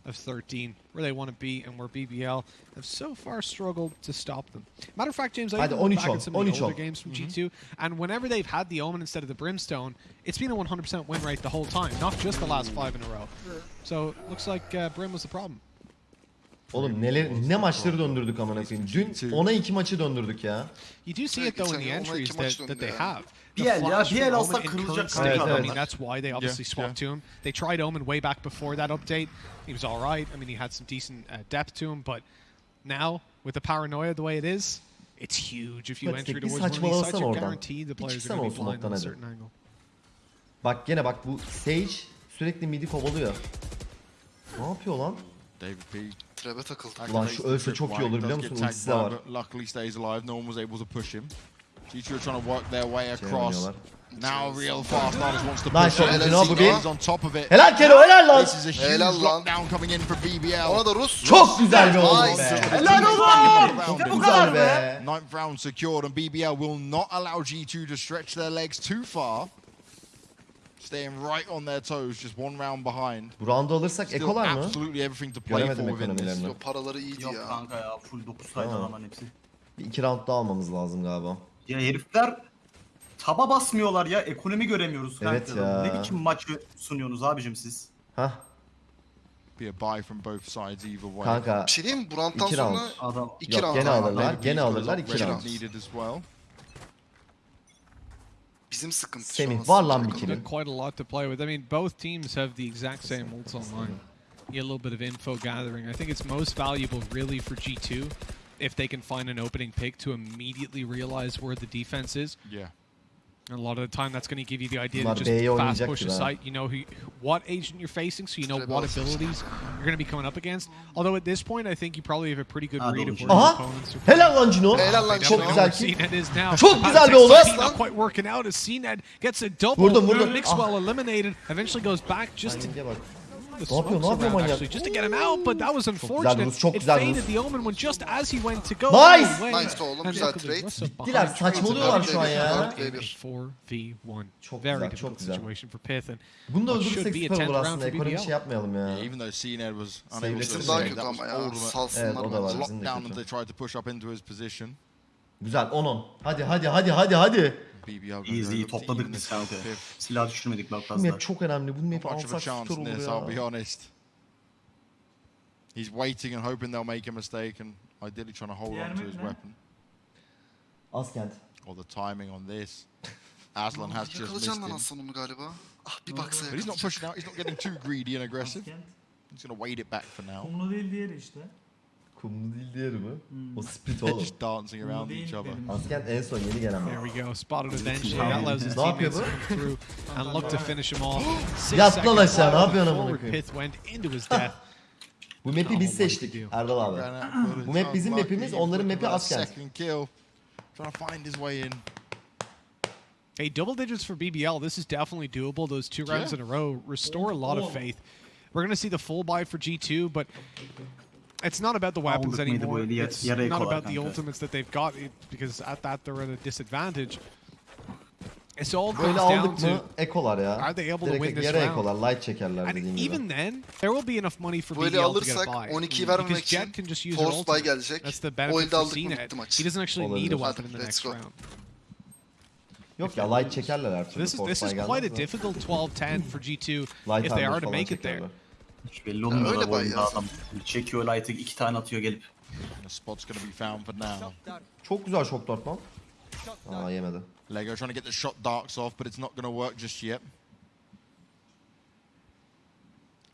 of 13, where they want to be and where BBL have so far struggled to stop them. Matter of fact, James, I Hadi, even looked 13 back ol, at some of the 13 ol. older games from G2, and whenever they've had the Omen instead of the Brimstone, it's been a 100% win rate the whole time, not just the last five in a row. So looks like uh, Brim was the problem. Oğlum neler ne maçları döndürdük amına koyayım. Dün ona iki maçı döndürdük ya. You do see Yeah, it though in the entries that, that they ya. have. Ya, Omen in kırılacak kanka I mean, that's why they obviously swapped to him. They tried Omen way back before that update. He was all right. I mean, he had some decent uh, depth to him, but now with the paranoia the way it is, it's huge. If you enter towards one of these you're guaranteed the players are going to be blind on a certain angle. Bak gene bak bu Sage sürekli midi kovalıyor. Ne yapıyor lan? David P. Trebe takıldı. Ulan şu ölse çok iyi olur biliyor musun? Ultisi de var. Luckily stays alive. No one was able to push him. G2 are trying to work their way across. Now real fast Artist wants to Nice push shot, it. Zino, bu bir. He's on top of it. Helal Kero helal lan. This is a huge Helal lan. lockdown coming in for BBL. Ona da Rus. Çok güzel bir oğlum Nice. be. Helal Çok olsun. güzel be. Ninth round secured, and BBL will not allow G2 to stretch their legs too far. Staying right on their toes, just one round behind. Bu roundu alırsak Still ekolar mı? absolutely everything to play Göremedim for within this. ekonomilerini. Yo, paraları iyiydi Yok ya. kanka ya full 9 saydı Tamam. adamların hepsi. Bir iki round daha almamız lazım galiba. Ya herifler taba basmıyorlar ya ekonomi göremiyoruz Evet kanka. ya. Ne biçim maçı sunuyorsunuz abicim siz? Hah Be a buy from both sides either way. kanka Bir şey diyeyim mi? Bu round'dan İki sonra round. Adam iki Yok, round. gene alırlar. David gene alırlar, iki round. red needed as well. Bizim sıkıntı Semih var lan bir sıkıntı. kilim. Quite a lot to play with. I mean, both teams have the exact same ults online. You a little bit of info gathering. I think it's most valuable really for G2 if they can find an opening pick to immediately realize where the defense is. Yeah. And a lot of the time, that's going to give you the idea Bunlar to just B'ye fast push a site. You know who, what agent you're facing, so you know what abilities you're going to be coming up against. Although at this point, I think you probably have a pretty good read of where your Aha! opponents are. Helal lan Cino. Helal They Çok güzel ki. is now. Çok güzel bir Not quite working out as CNED gets a double. Vurdum, vurdum. Mixwell eliminated. Eventually goes back just to Timing'e bak. the Ne yapıyor? Ne yapıyor manyak? Güzel Rus, çok güzel Rus. Nice! Nice de oğlum, güzel trade. Bittiler, saçmalıyorlar şu an ya. Çok güzel, çok güzel. Bunu da öldürürsek süper olur aslında, ekonomik şey yapmayalım ya. Even though CNR was unable to save, daha kötü ama ya, salsınlar. Lockdown and they tried to push up into his position. Güzel, 10-10. Hadi, hadi, hadi, hadi, hadi. İyiyiz iyi topladık biz kanka. fifth. Silah düşürmedik bak Bu fazla. map çok önemli. Bu map'i much of a alsak chance süper in olur this, I'll be ya. honest. He's waiting and hoping they'll make a mistake and ideally trying to hold on to his weapon. Askent. Or the timing on this. Aslan has just missed Yakalayacaksın lan him. Galiba. Ah bir baksa But he's not yakalayacak. pushing out. He's not getting too greedy and aggressive. Askent. He's going to wait it back for now. Kumlu değil diğeri işte. Kumlu değil diğeri mi? Hmm. O split oğlum. just dancing around each other. dedim. Askent en son yeni gelen There var. we go. Spotted eventually. Tamam. That allows his Ne yapıyor teammates to bu? come through and look to finish him off. Six Yat lan seconds aşağı, ne left yapıyorsun amına before koyayım? pyth went into his death. Bu map'i biz what seçtik to do. Erdal abi. Ran out of Bu map bizim unlucky, map'imiz, onların looking map'i for that Askent. Second kill. Trying to find his way in. Hey, double digits for BBL. This is definitely doable. Those two rounds Yeah. in a row restore a lot of faith. We're going to see the full buy for G2, but it's not about the weapons Aldık mıydı bu anymore. eli? Ya- It's yarı not about the ultimates that they've got it- because at that they're at a disadvantage. It's all Böyle comes down to ekolar ya. Are they able to win this yere round? ekolar. Light çekerler and gibi. even then there will be enough money for Böyle BBL to get a alırsak buy. 12'yi Because vermemek için Jett can just use her Force buy ultimate. gelecek. That's the O benefit elde for aldık mı bitti maç. He doesn't actually need a weapon in the next round. Yok ya light çekerler her türlü. This is this is quite a difficult 12-10 for G2 if they are to make it there. Hiç belli olmuyor öyle da bu bay oyunda ya. adam. Çekiyor Light'ı iki tane atıyor gelip. The spot's going to be found for now. Çok güzel şok dart lan. Aa yemedi. Lego trying to get the shot darks off, but it's not to work just yet.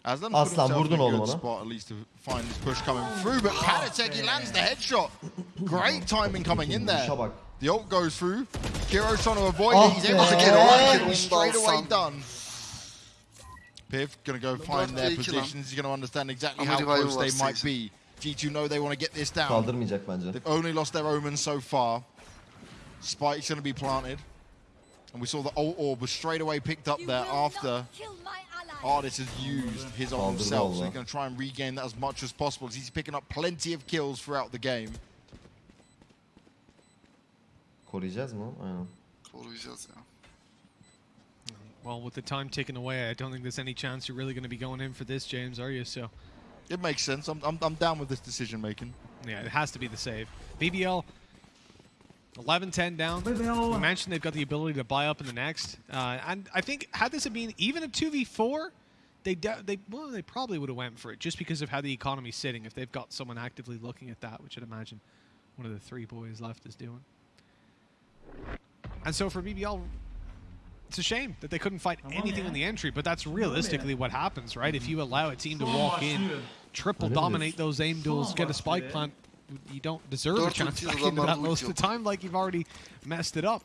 Aslan, himself vurdun oğlum good ona. spot at least to find this push coming through, but Panatek, he lands the headshot. Great timing coming in there. The ult goes through. Kiro's trying to avoid Ah it. He's able to get Ah, away. Straight away done. Piv gonna go find their iki lan. positions. He's gonna understand exactly Ama how close they var might be. G2 know they want to get this down. Kaldırmayacak bence. They've only lost their omen so far. Spike's going to be planted. And we saw the old orb was straight away picked up You there after not kill my ally. Ah, Artist has used his own self. So he's going to try and regain that as much as possible. He's picking up plenty of kills throughout the game. Koruyacağız mı? Aynen. Koruyacağız ya. Well, with the time ticking away, I don't think there's any chance you're really going to be going in for this, James, are you? So, It makes sense. I'm, I'm, I'm down with this decision making. yeah, it has to be the save. BBL 11-10 down. We BBL. mentioned they've got the ability to buy up in the next, uh, and I think had this have been even a 2v4, they they well they probably would have went for it just because of how the economy's sitting. If they've got someone actively looking at that, which I'd imagine one of the three boys left is doing. And so for BBL, it's a shame that they couldn't fight Come on, anything in the entry, but that's realistically what happens, right? If you allow a team to walk in, triple dominate those aim duels, get a spike plant, you don't deserve a chance ulti back into adamlar that most of the time, like you've already messed it up.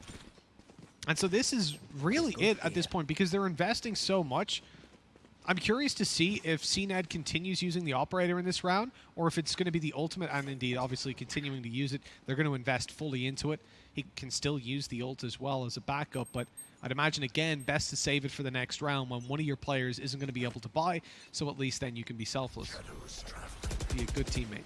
And so this is really it at this point because they're investing so much. I'm curious to see if CNED continues using the operator in this round, or if it's going to be the ultimate, and indeed, obviously, continuing to use it. They're going to invest fully into it. He can still use the ult as well as a backup, but I'd imagine, again, best to save it for the next round when one of your players isn't going to be able to buy, so at least then you can be selfless. Be a good teammate.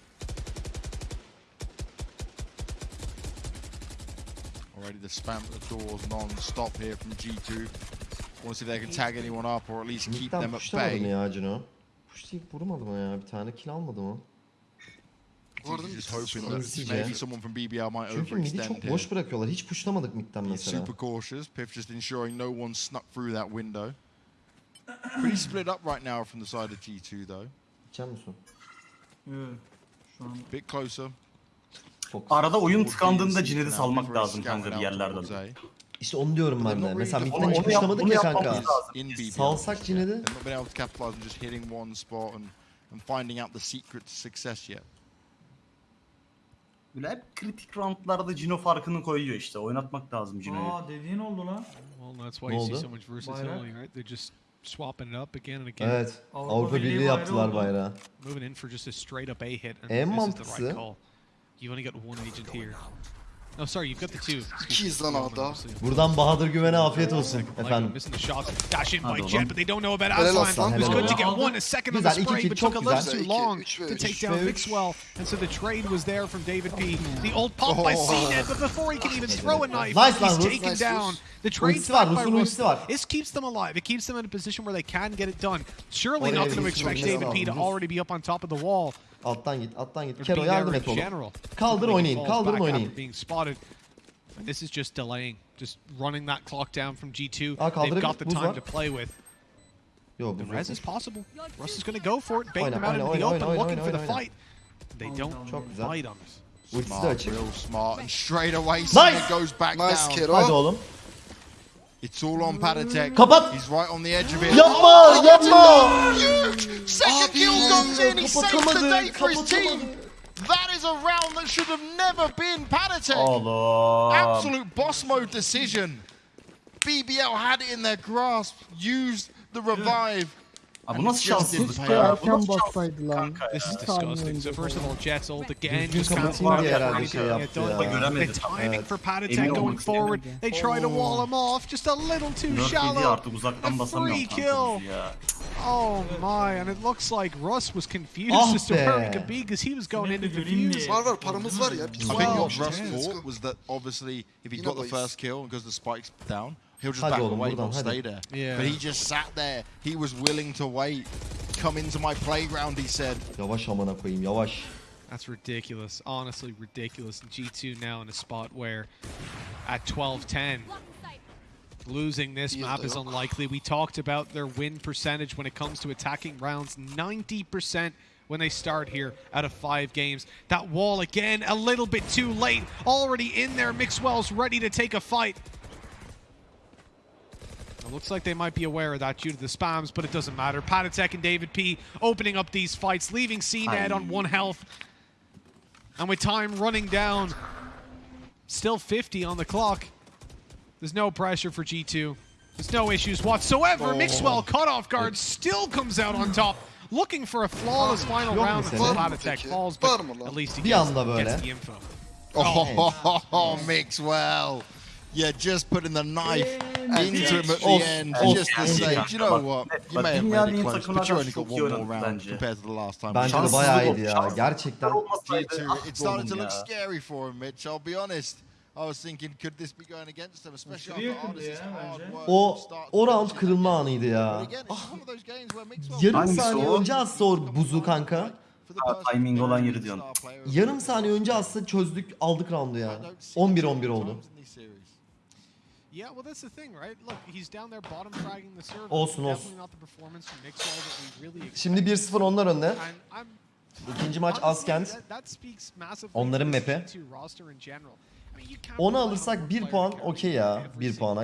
Already the spam at the doors non-stop here from G2. Want to see if they can tag anyone up or at least keep them at pushlamadı bay. ya Cino? Pushlayıp vurmadı mı ya? Bir tane kill almadı mı? Bu arada Just hoping that Hızlıca. maybe someone from BBL might Çünkü midi çok boş bırakıyorlar. Hiç pushlamadık midden mesela. super cautious. Piff just ensuring no one snuck through that window. Pretty split up right now from the side of G2 though. İçer misin? Şu an Bit closer. Arada oyun tıkandığında now salmak lazım kanka bir yerlerden. A. İşte onu diyorum ben de. Mesela midden Onu- hiç pushlamadık ya kanka. Salsak Cine'de. They've not been able to capitalize on just hitting one spot and, and finding out the secret to success yet. Böyle hep kritik roundlarda Cino farkını koyuyor işte. Oynatmak lazım Cino'yu. Aa dediğin oldu lan. Well, that's why Ne you see oldu? so much versatility, right? They're just swapping it up again and again. Evet. Avrupa Avrupa Birliği Birliği yaptılar bayrağı. Moving in for just a straight up A hit, and En this is the right call. You only got one agent here. No, sorry, you've got the two. Excuse me. İkiyiz lan One, A'da. obviously. Buradan Bahadır Güven'e afiyet olsun efendim. missing the shots. Dash in by Jett, but they don't know about Helal Aslan. Aslan, It was helal good to get one, a second on Güzel, the iki spray, kill, but çok took a little güzel. too İki, long üç ve to üç. take down ve üç. Mixwell. And so the trade was there from David P. Hmm. The old pump by Oh. CNED, but before he can even throw a knife, Nice lan he's Rus, taken nice down. Rus. The trade's Ultisi var, by Rus'un Rus. ultisi var. This keeps them alive. It keeps them in a position where they can get it done. Surely Oraya not going to bir expect sürmesi David P to lazım. already be up on top of the wall. Alttan git, alttan git. or Kero be yardım et oğlum. general. Kaldır oynayın, kaldırın oynayın. Being spotted. And this is just delaying, just running that clock down from G2. Aa, They've got the time to play with. Yo The res is possible. Russ is going to go for it, bait Oyna, them out oyna, into the open, looking for the fight. They don't Çok güzel. bite on us. Smart, real smart. And straight away, Nice! Sonic goes back Nice down. Kero. Hadi oğlum. It's all on Patitek. Kapat! He's right on the edge of it. Yapma, oh, yapma! Second kill comes in. He saves the day for his team. That is a round that should have never been Patitek. Oğlum. Absolute boss mode decision. BBL had it in their grasp, used the revive. Abi bu nasıl Just şanssızlık didn't ya? pay Bu off. nasıl Erken şanssızlık bassaydı lan. kanka ya? This is disgusting. So first of all, Jett's ult again, Düzgün just found kapatayım diye one. herhalde şey Yeah, yaptı don't- ya. The timing for Patitek going forward. They try to wall him off, just a little too 4 7 shallow. artık uzaktan A basamıyorum free kanka kill. ya. Oh my, and it looks like Russ was confused Ah as to where he could be because he was going into the göreyim fuse. Var var paramız var ya. I think Well, what Russ thought was that obviously if he Yine got the first kill because the spike's down, he'll just Hadi back oğlum, away, buradan, not hadi. stay there. Yeah. But he just sat there. He was willing to wait. Come into my playground, he said. Yavaş amına koyayım yavaş. That's ridiculous. Honestly, ridiculous. And G2 now in a spot where at 12-10, losing this Yeah, map they is unlikely. We talked about their win percentage when it comes to attacking rounds. 90% when they start here out of five games. That wall again, a little bit too late. Already in there, Mixwell's ready to take a fight. It looks like they might be aware of that due to the spams, but it doesn't matter. Patitek and David P opening up these fights, leaving CNED on one health. And with time running down, still 50 on the clock. There's no pressure for G2. There's no issues whatsoever. Mixwell caught off guard, still comes out on top, looking for a flawless final Yok round until Patitek falls, but at least he gets, gets the info. Oh, Mixwell. Yeah, just putting the knife into him at the end, of. just to say, do you know what? You may have made it close, but you only got one more round compared to the last time. Bence de bayağı iyiydi ya. Gerçekten. olmasaydı, G2, ah it started to look scary for him, Mitch. I'll be honest. I was thinking, could this be going against them, especially after ya hard work O o round kırılma anıydı ya. Mixwell Yarım saniye önce atsa o buzu kanka. Ha, timing olan yeri diyorsun. Yarım saniye önce atsa çözdük aldık roundu ya. don't see 11-11 it oldu. Yeah, well, that's the thing, right? Look, he's down there bottom fragging the server. Olsun olsun. Şimdi 1-0 onlar önde. İkinci maç Askent. Onların map'i. Onu alırsak 1 puan okey ya. 1 puana.